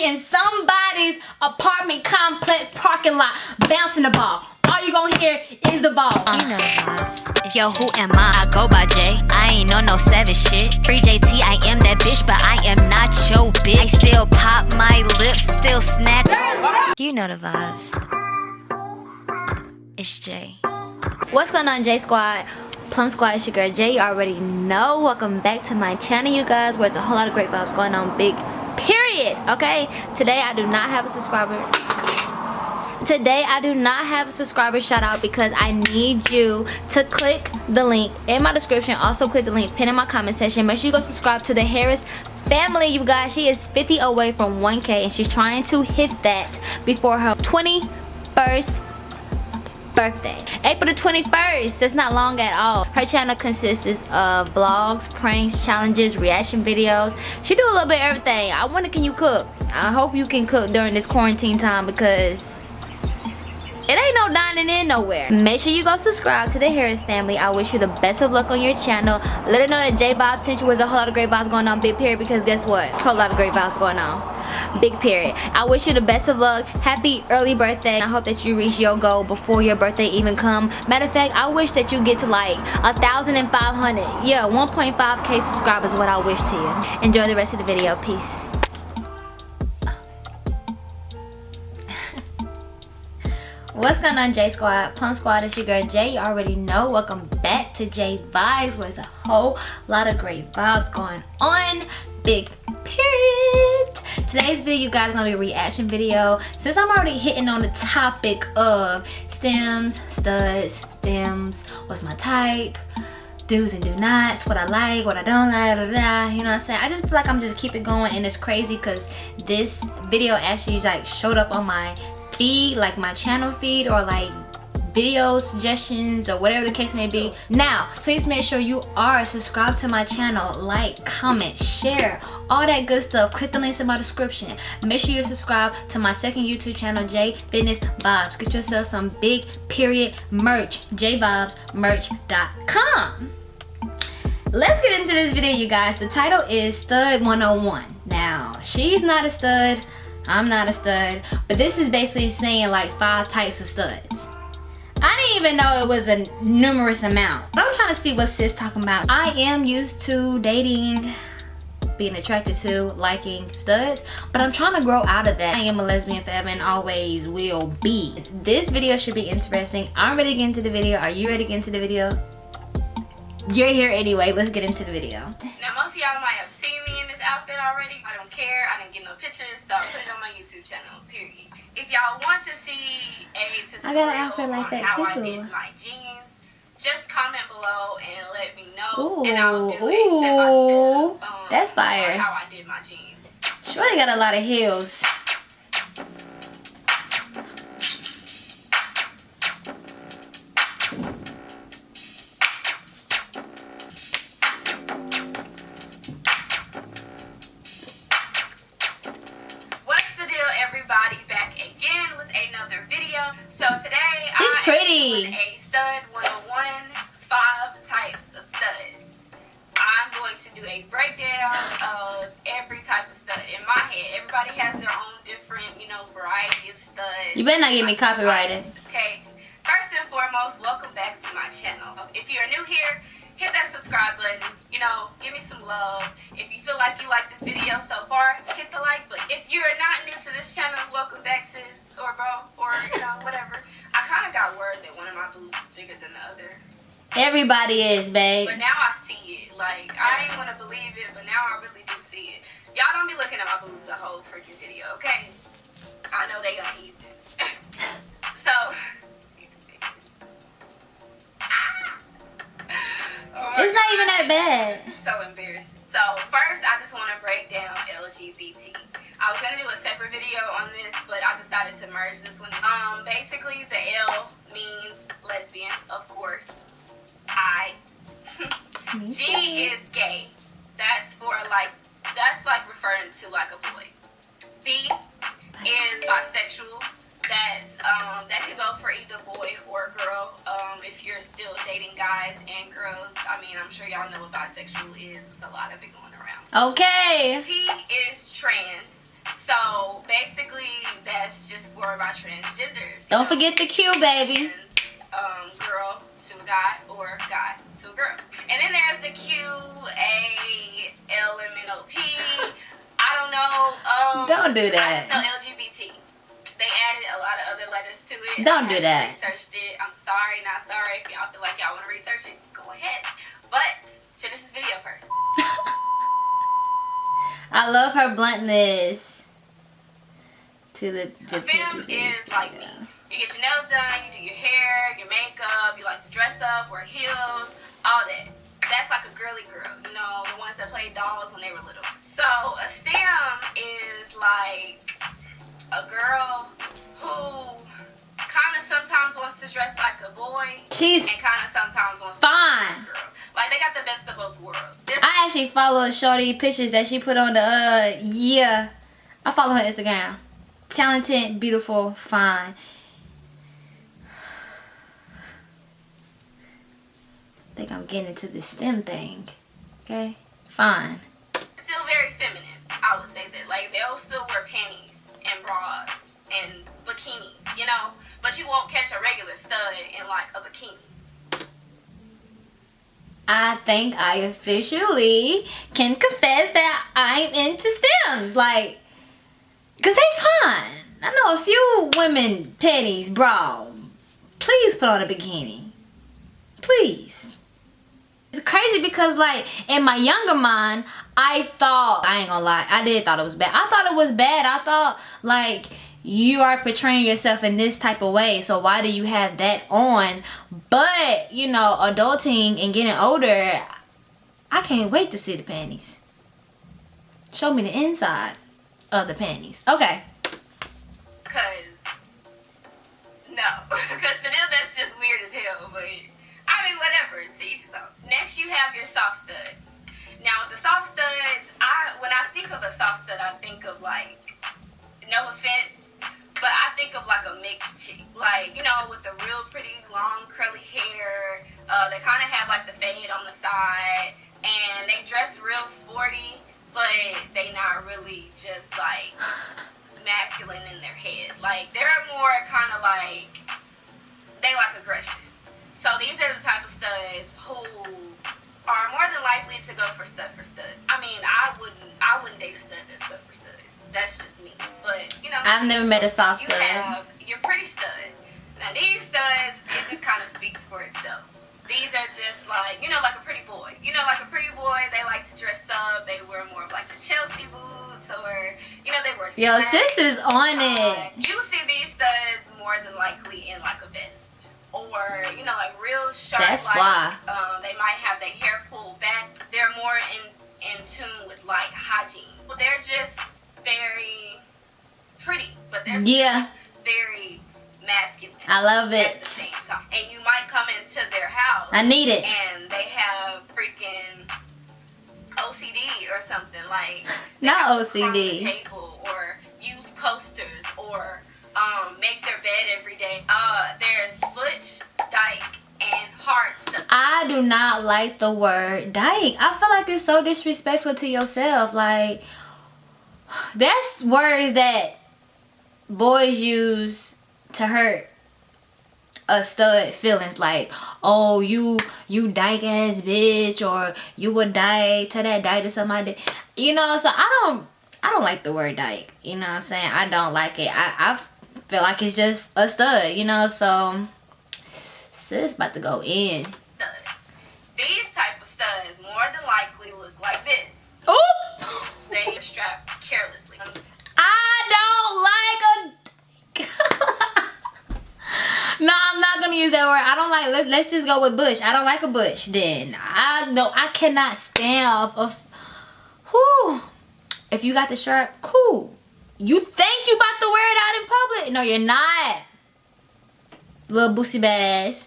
be in somebody's apartment complex parking lot bouncing the ball. All you gonna hear is the ball. You know the vibes. Yo, who am I? I go by J. I ain't on no savage shit. Free JT, I am that bitch, but I am not your bitch. I still pop my lips, still snack. You know the vibes. It's J. What's going on J Squad? Plum Squad, it's your girl Jay. You already know. Welcome back to my channel, you guys, where there's a whole lot of great vibes going on. Big period. Okay? Today I do not have a subscriber. Today I do not have a subscriber shout out because I need you to click the link in my description. Also click the link pin in my comment section. Make sure you go subscribe to the Harris family, you guys. She is 50 away from 1K and she's trying to hit that before her 21st birthday. April the 21st, that's not long at all. Her channel consists of vlogs, pranks, challenges, reaction videos. She do a little bit of everything. I wonder can you cook? I hope you can cook during this quarantine time because it ain't no dining in nowhere. Make sure you go subscribe to the Harris family. I wish you the best of luck on your channel. Let it know that J Bob sent you was a whole lot of great vibes going on, big period, because guess what? A whole lot of great vibes going on big period. I wish you the best of luck. Happy early birthday. I hope that you reach your goal before your birthday even come. Matter of fact i wish that you get to like a thousand and five hundred. Yeah 1.5k subscribers what i wish to you. Enjoy the rest of the video. Peace. What's going on J Squad? Plum Squad is your girl Jay. You already know. Welcome back to J Vibes where a whole lot of great vibes going on. Big period today's video you guys gonna be a reaction video. Since i'm already hitting on the topic of stems studs femmes what's my type do's and do nots what i like what i don't like blah, blah, you know what i'm saying? I just feel like i'm just keep it going and it's crazy because this video actually like showed up on my feed like my channel feed or like video suggestions or whatever the case may be. Now please make sure you are subscribed to my channel. Like comment share all that good stuff. Click the links in my description. Make sure you subscribe to my second youtube channel j fitness vibes. Get yourself some big period merch jvibesmerch.com let's get into this video you guys. The title is stud 101 now she's not a stud. I'm not a stud. But this is basically saying like five types of studs I didn't even know it was a numerous amount. I'm trying to see what sis talking about. I am used to dating being attracted to liking studs but i'm trying to grow out of that. I am a lesbian forever and always will be. This video should be interesting. I'm ready to get into the video. Are you ready to get into the video? You're here anyway. Let's get into the video. Now most of y'all might have seen me in this outfit already. I don't care. I didn't get no pictures so i put it on my youtube channel period if y'all want to see a tutorial I got an outfit like that how too. I did my jeans, just comment below and let me know. Ooh, and I'll do ooh, step by step. Um, that's fire. How I did my jeans. Shorty got a lot of heels. Variety of studs. You better not get me copyrighted. Okay. First and foremost, welcome back to my channel. If you're new here, hit that subscribe button. You know, give me some love. If you feel like you like this video so far, hit the like button. If you're not new to this channel, welcome back sis or bro or you know whatever. I kind of got word that one of my boobs is bigger than the other. Everybody is, babe. But now I see it. Like, I ain't want to believe it, but now I really do see it. Y'all don't be looking at my boobs the whole freaking video, okay? I know they gonna eat so, oh it's not even that bad. So embarrassing. So first, I just want to break down LGBT. I was gonna do a separate video on this, but I decided to merge this one. Um, basically, the L means lesbian, of course. I. G is gay. That's for like, that's like referring to like a boy. B is bisexual that um, that could go for either boy or girl. Um, if you're still dating guys and girls, I mean, I'm sure y'all know what bisexual is. There's a lot of it going around. Okay. T is trans. So basically, that's just for my transgenders. Don't forget the Q, baby. Um, girl to a guy or guy to a girl. And then there's the Q A L M N O P. I don't know. Um, Don't do I that. just know LGBT. They added a lot of other letters to it. Don't I do that. Researched it. I'm sorry, not sorry. If y'all feel like y'all want to research it, go ahead. But finish this video first. I love her bluntness. To the, the femme is like me. You get your nails done, you do your hair, your makeup, you like to dress up, wear heels, all that. That's like a girly girl, you know, the ones that played dolls when they were little. So a stem is like a girl who kind of sometimes wants to dress like a boy She's and kind of sometimes wants to fine. girl. Like they got the best of both worlds. This I actually follow Shorty pictures that she put on the uh yeah. I follow her Instagram. Talented, beautiful, fine. think I'm getting into the stem thing. Okay? Fine. Still very feminine. I would say that. Like they'll still wear panties and bras and bikinis, you know. But you won't catch a regular stud in like a bikini. I think I officially can confess that I'm into stems. Like, cause they fine. I know a few women panties, bra. Please put on a bikini. Please. It's crazy because like in my younger mind, I thought I ain't gonna lie, I did thought it was bad. I thought it was bad. I thought like you are portraying yourself in this type of way so why do you have that on but you know adulting and getting older i can't wait to see the panties show me the inside of the panties okay Cause no, cause to them that's just weird as hell. But I mean, whatever. To each his own. Next, you have your soft stud. Now, the soft studs, I when I think of a soft stud, I think of like, no offense, but I think of like a mixed chick, like you know, with the real pretty long curly hair. Uh, they kind of have like the fade on the side, and they dress real sporty, but they not really just like masculine in their head. Like they're more kind of like they like aggression. So these are the type of studs who are more than likely to go for stud for stud. I mean, I wouldn't I wouldn't date a stud that's stud for stud. That's just me. But you know, i've never met a soft you stud have your pretty stud. Now these studs, it just kind of speaks for itself. These are just like, you know, like a pretty boy. You know, like a pretty boy, they like to dress up. They wear more of like the Chelsea boots or, you know, they wear yo slacks. sis is on Uh, it You see these studs more than likely in like a vest. Or, you know, like real sharp. That's like, why. Um, they might have their hair pulled back. They're more in, in tune with like hygiene. Well, they're just very pretty, but they're yeah very masculine. i love at the it same time. And you might come into their house i need it and they have freaking OCD or something like Not OCD. table or use coasters or um, make their bed every day. Uh, there's butch, dyke, and stuff. I do not like the word dyke. I feel like it's so disrespectful to yourself. Like, that's words that boys use to hurt a stud feelings. Like, oh, you you dyke ass bitch, or you would die to that dyke to somebody. You know, so I don't I don't like the word dyke. You know what I'm saying? I don't like it. I I feel like it's just a stud. You know, so sis about to go in. These type of studs more than likely look like this. Oop! They are strapped carelessly. I don't like a. no, I'm not gonna use that word. I don't like. Let, let's just go with bush. I don't like a bush. Then I no, I cannot stand off of. Whew. If you got the shirt, cool. You think you about to wear it out in public? No, you're not. Little boosie badass.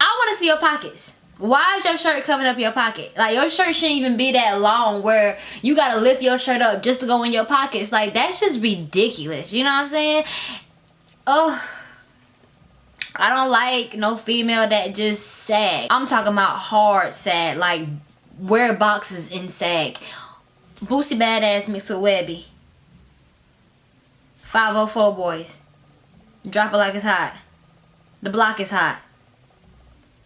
I want to see your pockets. Why is your shirt covering up your pocket? Like your shirt shouldn't even be that long where you gotta lift your shirt up just to go in your pockets. Like that's just ridiculous. You know what I'm saying? Oh, I don't like no female that just sag. I'm talking about hard sag, like wear boxes in sag. Boosie badass mixed with Webbie. 504 Boyz. Drop it like it's hot. The block is hot.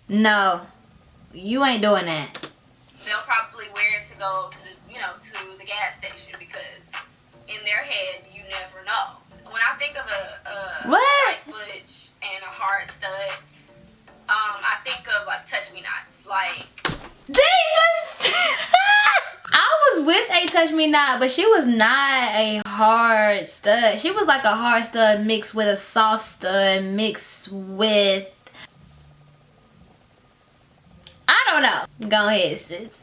No. You ain't doing that. They'll probably wear it to go to the, you know, to the gas station because in their head, you never know. When I think of a, a What? butch and a hard stud, um, I think of like touch me not. Like Jesus! Was with a touch me not, but she was not a hard stud. She was like a hard stud mixed with a soft stud mixed with I don't know. Go ahead, sis.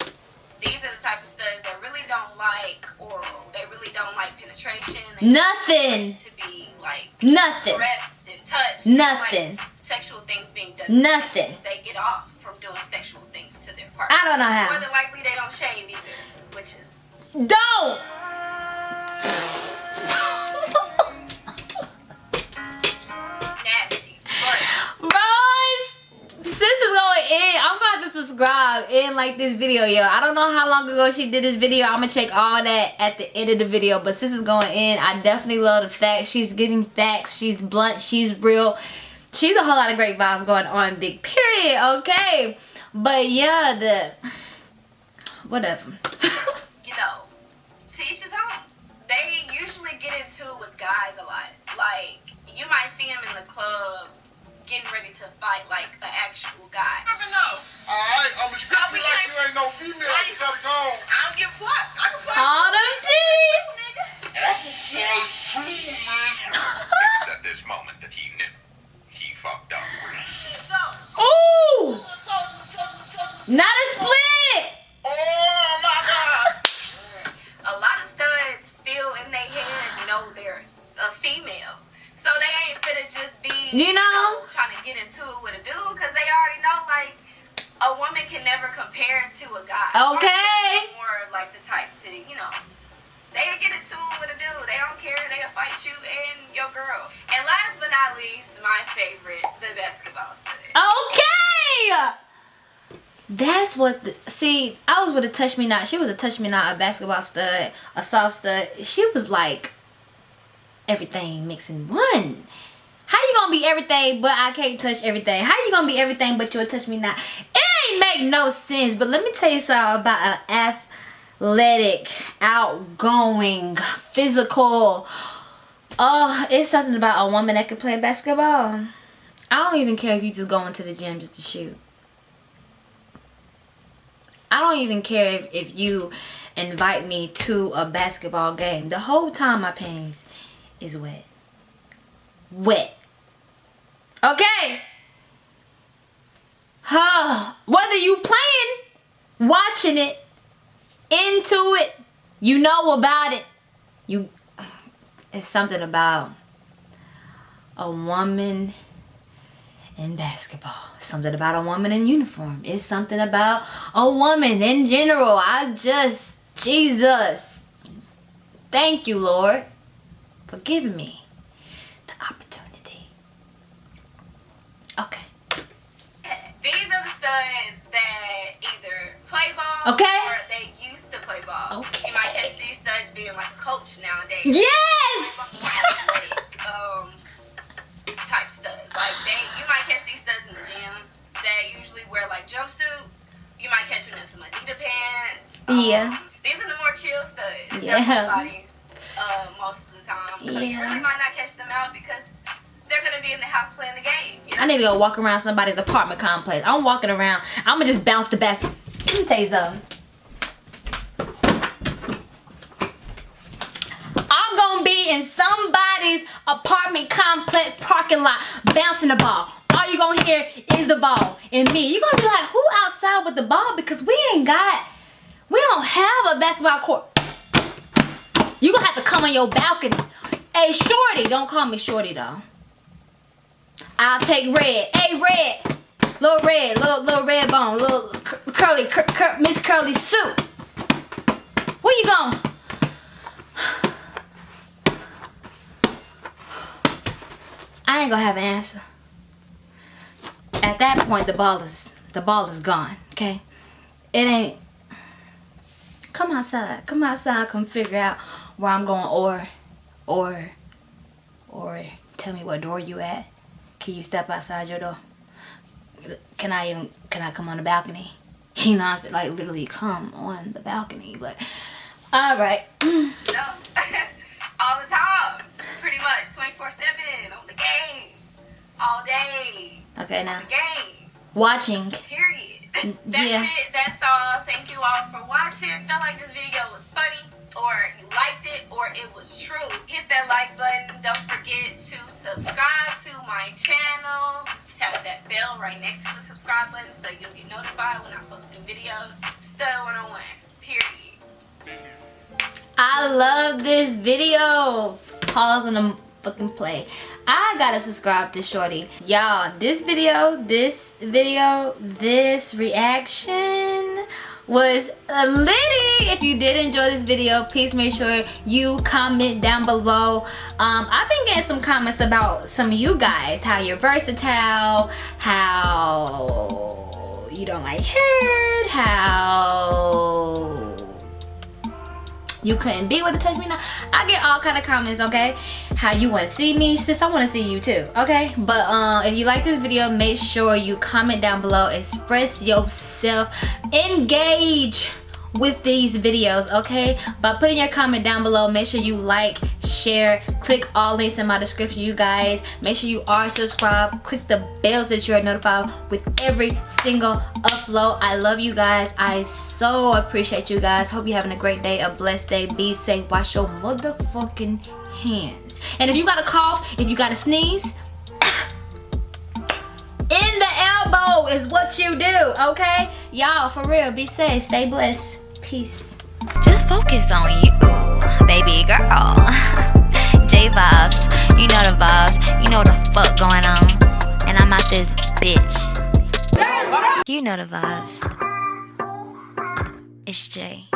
these are the type of studs that really don't like oral. They really don't like penetration. They Nothing. to be like Nothing. caressed and touched. Nothing. Like sexual things being done. Nothing. They get off from doing sexual things to their partner. I don't know how. More than likely, they don't shave either, Don't! nasty. Bro, sis is going in. I'm gonna to subscribe and like this video, yo. I don't know how long ago she did this video. I'm gonna check all that at the end of the video. But sis is going in. I definitely love the facts. She's giving facts. She's blunt. She's real. She's a whole lot of great vibes going on. Big period. Okay. But yeah, the whatever. You to each his own. They usually get into it with guys a lot. Like you might see them in the club getting ready to fight like an actual guy. Alright, I'm gonna strip you like you ain't no female. You gotta go. I don't give a fuck. I can fuck. all them titties. It was at this moment that he knew he fucked up. Ooh! Not a what. The, see, I was with a touch me not. She was a touch me not, a basketball stud, a soft stud. She was like everything mixed in one. How you gonna be everything but I can't touch everything? How you gonna be everything but you'll touch me not? It ain't make no sense. But let me tell you something about an athletic, outgoing, physical. Oh, it's something about a woman that can play basketball. I don't even care if you just go into the gym just to shoot. I don't even care if, if you invite me to a basketball game. The whole time my panties is wet. Wet. Okay? Huh. Whether you playing, watching it, into it, you know about it. You it's something about a woman in basketball. Something about a woman in uniform. It's something about a woman in general. I just, Jesus. Thank you, Lord, for giving me the opportunity. Okay. These are the studs that either play ball Okay. or they used to play ball. Okay. You might catch these studs being like coach nowadays. Yes! Um, type studs. Like they, you might catch these studs in the gym. They usually wear like jumpsuits. You might catch them in some Adidas pants. Um, Yeah. These are the more chill studs. Yeah. Bodies, uh, most of the time. So you really might not catch them out because they're gonna be in the house playing the game. You know? I need to go walk around somebody's apartment complex. I'm walking around. I'm gonna just bounce the basket. Let me tell you something. I'm gonna be in somebody's apartment complex parking lot bouncing the ball. All you gonna hear is the ball and me. you gonna be like, who outside with the ball? Because we ain't got, we don't have a basketball court. You gonna have to come on your balcony. Hey, Shorty, don't call me Shorty though. I'll take red. Hey, red. Little red, little little red bone, little cur- curly, cur- cur- Miss Curly suit. Where you going? I ain't gonna have an answer. At that point, the ball is the ball is gone. Okay, it ain't. Come outside. Come outside. Come figure out where I'm going, or, or, or tell me what door you at. Can you step outside your door? Can I even can I come on the balcony? You know, I'm saying like literally come on the balcony. But all right. No. All the time. Pretty much 24-7 on the game. All day. Okay, now The game. watching. Period. That's Yeah. it. That's all. Thank you all for watching. Felt like this video was funny, or you liked it, or it was true. Hit that like button. Don't forget to subscribe to my channel. Tap that bell right next to the subscribe button so you'll get notified when I post new videos. Study 101. Period. I love this video. Pause on the fucking play. I gotta subscribe to Shorty. Y'all, this video, this video, this reaction was litty. If you did enjoy this video, please make sure you comment down below. Um, I've been getting some comments about some of you guys, how you're versatile, how you don't like head, how you couldn't be with the touch me now. I get all kind of comments okay? How you want to see me? Sis i want to see you too okay? But uh, if you like this video make sure you comment down below. Express yourself. Engage with these videos okay? By putting your comment down below. Make sure you like share click all links in my description you guys. Make sure you are subscribed. Click the bells that you're notified with every single upload. I love you guys. I so appreciate you guys. Hope you're having a great day a blessed day. Be safe. Wash your motherfucking hands. And if you got a cough if you got a sneeze in the elbow is what you do okay? Y'all for real be safe. Stay blessed peace Just focus on you, baby girl. J vibes, you know the vibes, you know the fuck going on. And I'm out this bitch. You know the vibes. It's Jay.